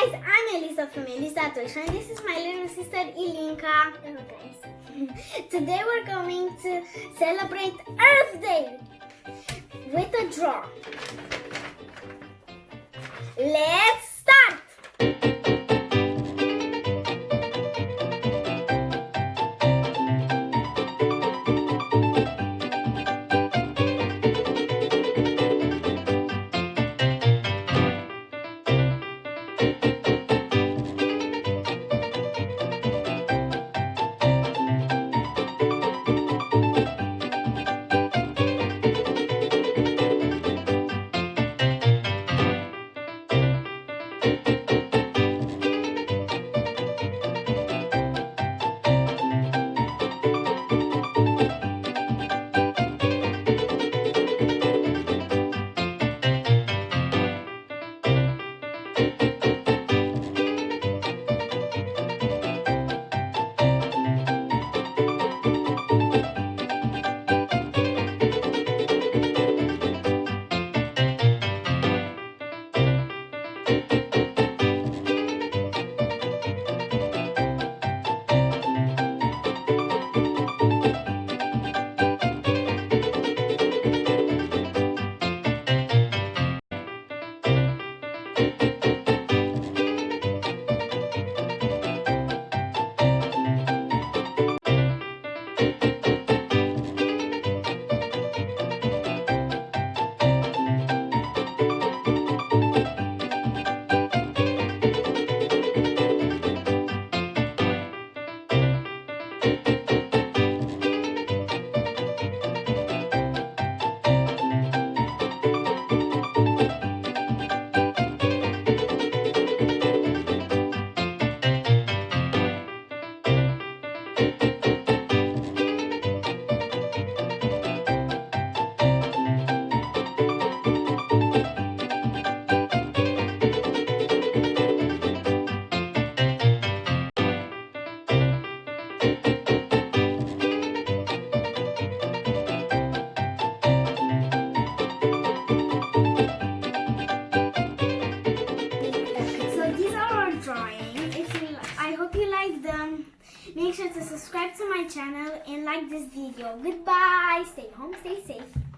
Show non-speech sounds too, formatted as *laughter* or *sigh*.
guys, I'm Elisa from Elisa Tush and this is my little sister Ilinka. Hello guys. *laughs* Today we're going to celebrate Earth Day with a draw. Let's Make sure to subscribe to my channel and like this video. Goodbye. Stay home, stay safe.